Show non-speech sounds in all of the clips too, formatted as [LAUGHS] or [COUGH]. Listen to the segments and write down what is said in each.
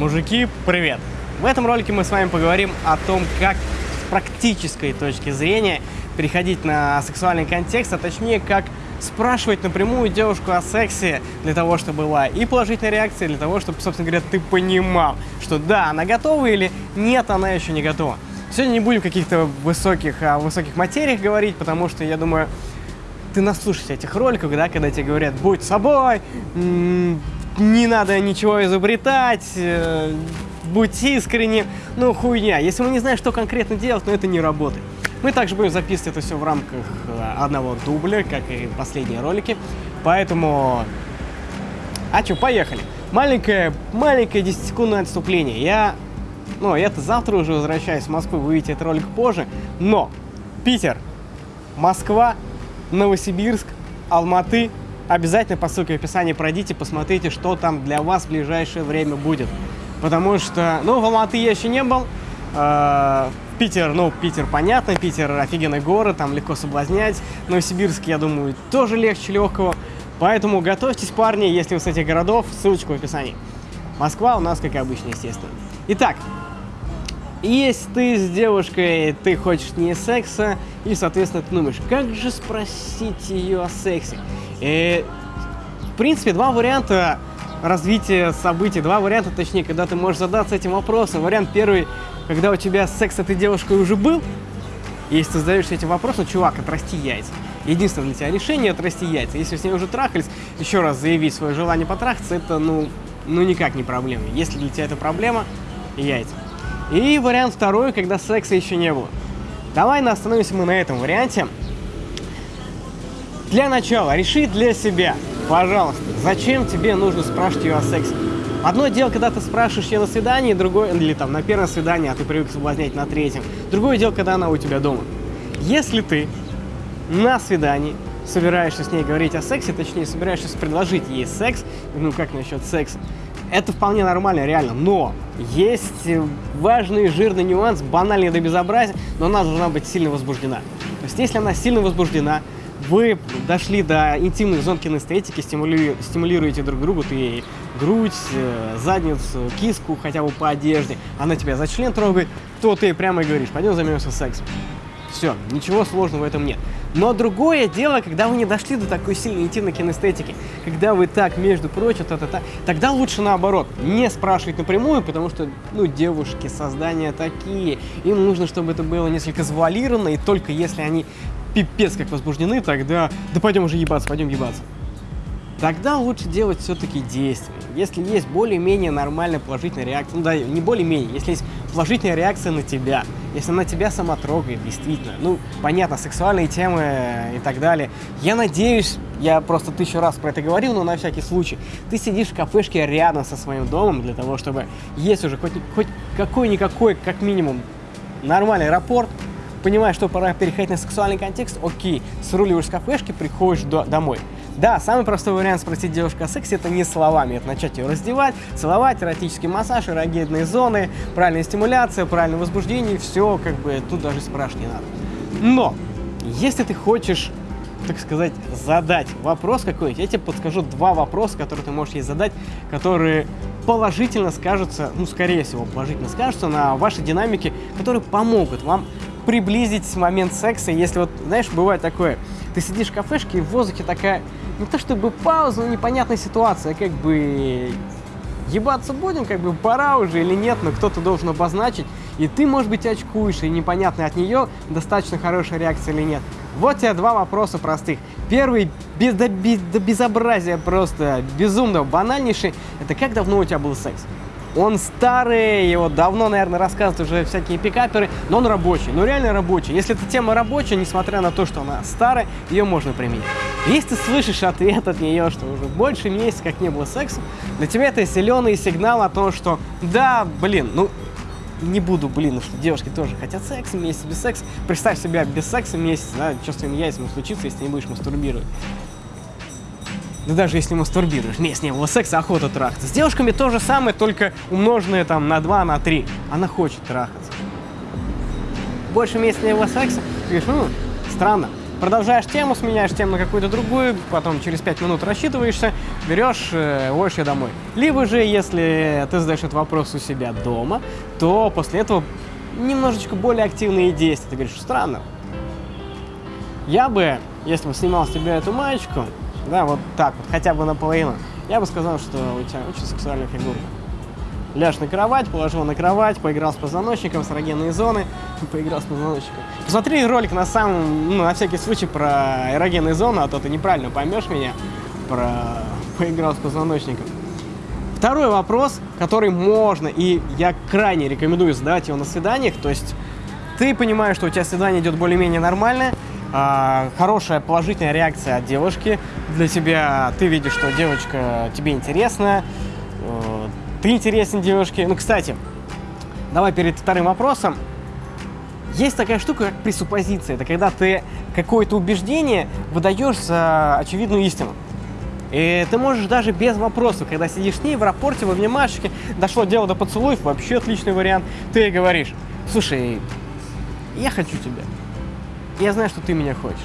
Мужики, привет! В этом ролике мы с вами поговорим о том, как с практической точки зрения переходить на сексуальный контекст, а точнее, как спрашивать напрямую девушку о сексе для того, чтобы была и положительная реакция, для того, чтобы, собственно говоря, ты понимал, что да, она готова или нет, она еще не готова. Сегодня не будем каких-то высоких, о высоких материях говорить, потому что, я думаю, ты наслушаешься этих роликов, да, когда тебе говорят, будь собой, не надо ничего изобретать, э, будь искренним, ну хуйня. Если мы не знаем, что конкретно делать, но это не работает. Мы также будем записывать это все в рамках э, одного дубля, как и последние ролики. Поэтому... А что, поехали. Маленькое, маленькое 10-секундное отступление. Я... Ну, я-то завтра уже возвращаюсь в Москву, вы увидите этот ролик позже. Но Питер, Москва, Новосибирск, Алматы. Обязательно по ссылке в описании пройдите, посмотрите, что там для вас в ближайшее время будет. Потому что, ну, в Алматы я еще не был. Э, Питер, ну, Питер понятно, Питер офигенный город, там легко соблазнять. Новосибирск, я думаю, тоже легче легкого. Поэтому готовьтесь, парни, если вы с этих городов, ссылочку в описании. Москва у нас, как обычно, естественно. Итак, если ты с девушкой, ты хочешь не секса, и, соответственно, ты думаешь, как же спросить ее о сексе? И, в принципе, два варианта развития событий, два варианта, точнее, когда ты можешь задаться этим вопросом. Вариант первый, когда у тебя секс с этой девушкой уже был, если ты задаешься этим вопросом, чувак, отрасти яйца. Единственное для тебя решение – отрасти яйца. Если с ней уже трахались, еще раз заявить свое желание потрахаться, это, ну, ну никак не проблема. Если для тебя это проблема – яйца. И вариант второй, когда секса еще не было. Давай остановимся мы на этом варианте. Для начала, реши для себя, пожалуйста, зачем тебе нужно спрашивать ее о сексе. Одно дело, когда ты спрашиваешь ее на свидании, другое, или там на первом свидании, а ты привык соблазнять на третьем. Другое дело, когда она у тебя дома. Если ты на свидании собираешься с ней говорить о сексе, точнее, собираешься предложить ей секс, ну как насчет секса, это вполне нормально, реально. Но есть важный жирный нюанс, банальный до безобразия, но она должна быть сильно возбуждена. То есть, если она сильно возбуждена, вы дошли до интимных зон кинестетики, стимули... стимулируете друг другу, ты грудь, э, задницу, киску хотя бы по одежде, она тебя за член трогает, то ты прямо и говоришь, пойдем займемся сексом. Все, ничего сложного в этом нет. Но другое дело, когда вы не дошли до такой сильной интимной кинестетики, когда вы так, между прочим, та -та -та, тогда лучше наоборот, не спрашивать напрямую, потому что, ну, девушки, создания такие, им нужно, чтобы это было несколько завуалировано, и только если они пипец как возбуждены, тогда, да пойдем уже ебаться, пойдем ебаться тогда лучше делать все-таки действия. Если есть более-менее нормальная положительная реакция, ну да, не более-менее, если есть положительная реакция на тебя, если она тебя сама трогает, действительно, ну, понятно, сексуальные темы и так далее. Я надеюсь, я просто тысячу раз про это говорил, но на всякий случай, ты сидишь в кафешке рядом со своим домом для того, чтобы есть уже хоть, хоть какой-никакой, как минимум, нормальный рапорт, понимаешь, что пора переходить на сексуальный контекст, окей, сруливаешь с кафешки, приходишь до, домой. Да, самый простой вариант спросить девушку о сексе это не словами, это начать ее раздевать, целовать, эротический массаж, эрогенные зоны, правильная стимуляция, правильное возбуждение, все, как бы, тут даже спрашивать не надо. Но, если ты хочешь так сказать, задать вопрос какой-нибудь, я тебе подскажу два вопроса, которые ты можешь ей задать, которые положительно скажутся, ну, скорее всего, положительно скажутся на вашей динамике, которые помогут вам приблизить момент секса, если вот, знаешь, бывает такое, ты сидишь в кафешке, и в воздухе такая, не то чтобы пауза, но непонятная ситуация, как бы ебаться будем, как бы пора уже или нет, но кто-то должен обозначить, и ты, может быть, очкуешь, и непонятно от нее, достаточно хорошая реакция или нет. Вот тебе два вопроса простых. Первый, без, до, без, до безобразия просто, безумно банальнейший, это как давно у тебя был секс? Он старый, его давно, наверное, рассказывают уже всякие пикаперы, но он рабочий, ну реально рабочий. Если эта тема рабочая, несмотря на то, что она старая, ее можно применить. Если ты слышишь ответ от нее, что уже больше месяца как не было секса, для тебя это зеленый сигнал о том, что да, блин, ну не буду, блин, что девушки тоже хотят секса, месяц без секса. Представь себя без секса месяц, да, что с твоими яйцами случится, если не будешь мастурбировать. Да даже если мастурбируешь, не было секса, охота трахаться. С девушками то же самое, только умноженное там на 2, на 3. Она хочет трахаться. Больше было секса, говоришь, ну, странно. Продолжаешь тему, сменяешь тему на какую-то другую, потом через 5 минут рассчитываешься, берешь, э, домой. Либо же, если ты задаешь этот вопрос у себя дома, то после этого немножечко более активные действия. Ты говоришь, странно. Я бы, если бы снимал с тебя эту маечку, да, вот так вот, хотя бы наполовину, я бы сказал, что у тебя очень сексуальная фигурка. Ляжь на кровать, положил на кровать, поиграл с позвоночником, с эрогенные зоны, [LAUGHS] поиграл с позвоночником. Посмотри ролик на самом, ну, на всякий случай про эрогенные зоны, а то ты неправильно поймешь меня, про [LAUGHS] поиграл с позвоночником. Второй вопрос, который можно, и я крайне рекомендую задавать его на свиданиях, то есть ты понимаешь, что у тебя свидание идет более-менее нормальное, а, хорошая положительная реакция от девушки для тебя, ты видишь, что девочка тебе интересна, э, ты интересен девушке. Ну, кстати, давай перед вторым вопросом. Есть такая штука, как пресуппозиция. Это когда ты какое-то убеждение выдаешь за очевидную истину. И ты можешь даже без вопросов, когда сидишь с ней в аэропорте, в обнимашечке, дошло дело до поцелуев, вообще отличный вариант, ты говоришь, слушай, я хочу тебя. Я знаю, что ты меня хочешь.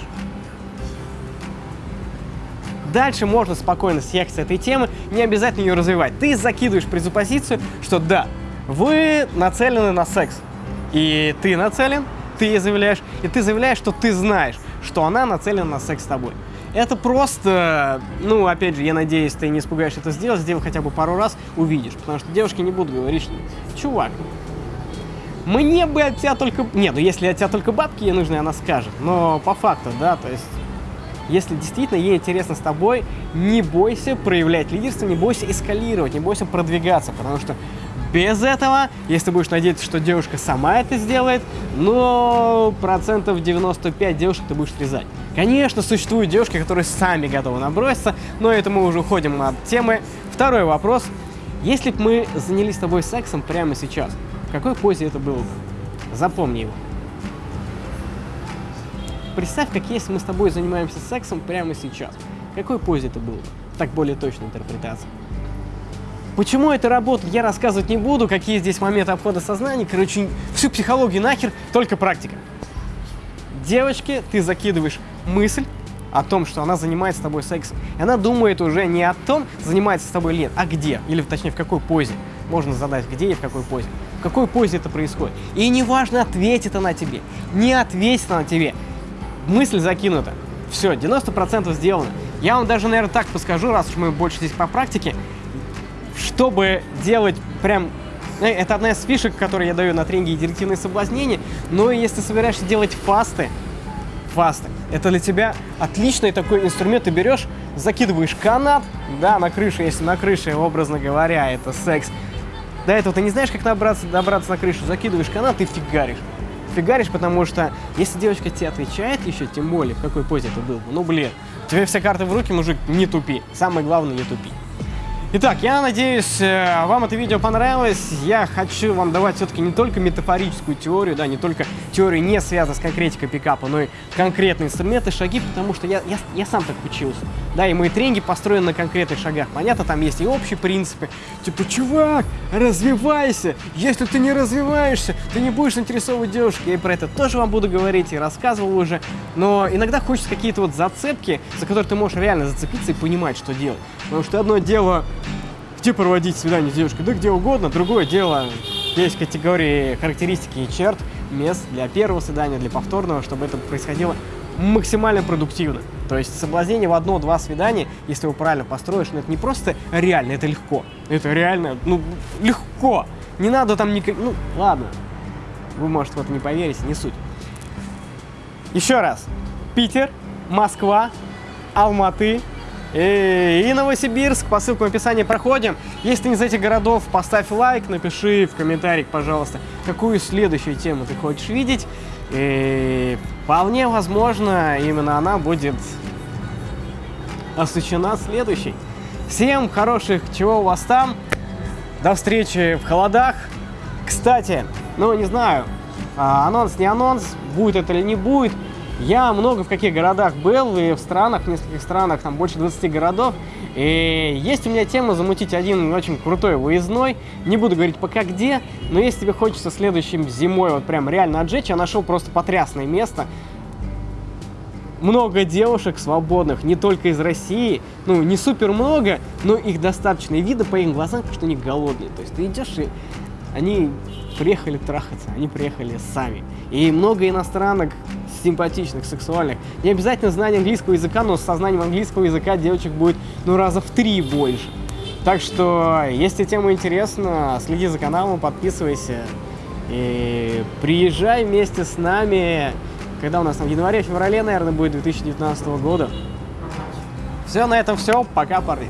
Дальше можно спокойно съехать с этой темы, не обязательно ее развивать. Ты закидываешь презуппозицию, что да, вы нацелены на секс. И ты нацелен, ты ей заявляешь, и ты заявляешь, что ты знаешь, что она нацелена на секс с тобой. Это просто, ну, опять же, я надеюсь, ты не испугаешься это сделать, сделай хотя бы пару раз, увидишь. Потому что девушки не будут говорить, что, чувак, мне бы от тебя только... Не, ну если от тебя только бабки ей нужны, она скажет. Но по факту, да, то есть... Если действительно ей интересно с тобой, не бойся проявлять лидерство, не бойся эскалировать, не бойся продвигаться, потому что без этого, если будешь надеяться, что девушка сама это сделает, но процентов 95 девушек ты будешь срезать. Конечно, существуют девушки, которые сами готовы наброситься, но это мы уже уходим от темы. Второй вопрос. Если бы мы занялись с тобой сексом прямо сейчас, в какой позе это было бы? Запомни его. Представь, как если мы с тобой занимаемся сексом прямо сейчас. В какой позе это было бы? Так более точная интерпретация. Почему это работает, я рассказывать не буду, какие здесь моменты обхода сознания. Короче, всю психологию нахер, только практика. Девочке ты закидываешь мысль о том, что она занимается с тобой сексом. И она думает уже не о том, занимается с тобой или нет, а где, или точнее в какой позе. Можно задать, где и в какой позе какой позе это происходит. И неважно, ответит она тебе, не ответит она тебе. Мысль закинута. Все, 90% сделано. Я вам даже, наверное, так подскажу, раз уж мы больше здесь по практике, чтобы делать прям... Э, это одна из фишек, которые я даю на тренинге «Директивные соблазнения». Но если собираешься делать фасты, фасты, это для тебя отличный такой инструмент. Ты берешь, закидываешь канат, да, на крышу, если на крыше, образно говоря, это секс, до этого ты не знаешь, как добраться, добраться на крышу, закидываешь канат и фигаришь. Фигаришь, потому что если девочка тебе отвечает еще, тем более, в какой позе это был, ну блин, тебе все карты в руки, мужик, не тупи. Самое главное, не тупи. Итак, я надеюсь, э, вам это видео понравилось. Я хочу вам давать все-таки не только метафорическую теорию, да, не только теорию не связанную с конкретикой пикапа, но и конкретные инструменты, шаги, потому что я, я, я сам так учился. Да, и мои тренинги построены на конкретных шагах. Понятно, там есть и общие принципы. Типа, чувак, развивайся! Если ты не развиваешься, ты не будешь интересовывать девушек. Я и про это тоже вам буду говорить и рассказывал уже. Но иногда хочется какие-то вот зацепки, за которые ты можешь реально зацепиться и понимать, что делать. Потому что одно дело где проводить свидание с девушкой, да где угодно. Другое дело, есть категории характеристики и черт, мест для первого свидания, для повторного, чтобы это происходило максимально продуктивно. То есть соблазнение в одно-два свидания, если его правильно построишь, ну это не просто реально, это легко. Это реально, ну, легко. Не надо там никак... Ну, ладно. Вы, может, в это не поверите, не суть. Еще раз. Питер, Москва, Алматы, и Новосибирск, по ссылке в описании проходим. Если ты из этих городов, поставь лайк, напиши в комментариях, пожалуйста, какую следующую тему ты хочешь видеть. И вполне возможно, именно она будет освещена следующей. Всем хороших, чего у вас там. До встречи в холодах. Кстати, ну не знаю, а, анонс не анонс, будет это или не будет. Я много в каких городах был, и в странах, в нескольких странах, там больше 20 городов. И есть у меня тема замутить один очень крутой выездной. Не буду говорить пока где, но если тебе хочется следующим зимой вот прям реально отжечь, я нашел просто потрясное место. много девушек свободных, не только из России, ну, не супер много, но их достаточно. И видно по их глазам, что они голодные. То есть ты идешь и они приехали трахаться, они приехали сами. И много иностранок симпатичных, сексуальных. Не обязательно знание английского языка, но со знанием английского языка девочек будет, ну, раза в три больше. Так что, если тема интересна, следи за каналом, подписывайся и приезжай вместе с нами, когда у нас там в январе-феврале, наверное, будет 2019 года. Все, на этом все. Пока, парни.